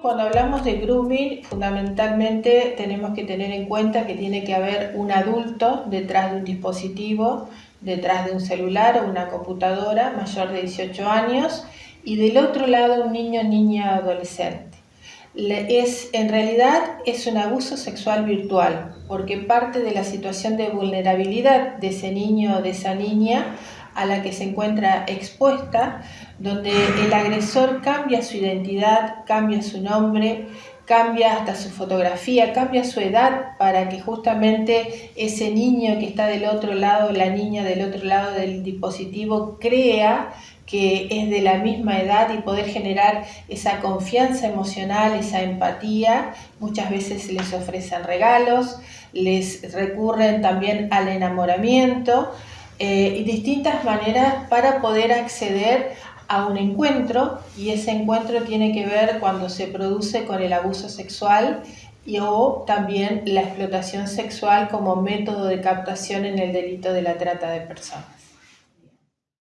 cuando hablamos de grooming, fundamentalmente tenemos que tener en cuenta que tiene que haber un adulto detrás de un dispositivo, detrás de un celular o una computadora mayor de 18 años y del otro lado un niño, niña, adolescente. Es, en realidad es un abuso sexual virtual, porque parte de la situación de vulnerabilidad de ese niño o de esa niña a la que se encuentra expuesta, donde el agresor cambia su identidad, cambia su nombre, cambia hasta su fotografía, cambia su edad para que justamente ese niño que está del otro lado, la niña del otro lado del dispositivo, crea que es de la misma edad y poder generar esa confianza emocional, esa empatía. Muchas veces les ofrecen regalos, les recurren también al enamoramiento eh, y distintas maneras para poder acceder a un encuentro y ese encuentro tiene que ver cuando se produce con el abuso sexual y o también la explotación sexual como método de captación en el delito de la trata de personas.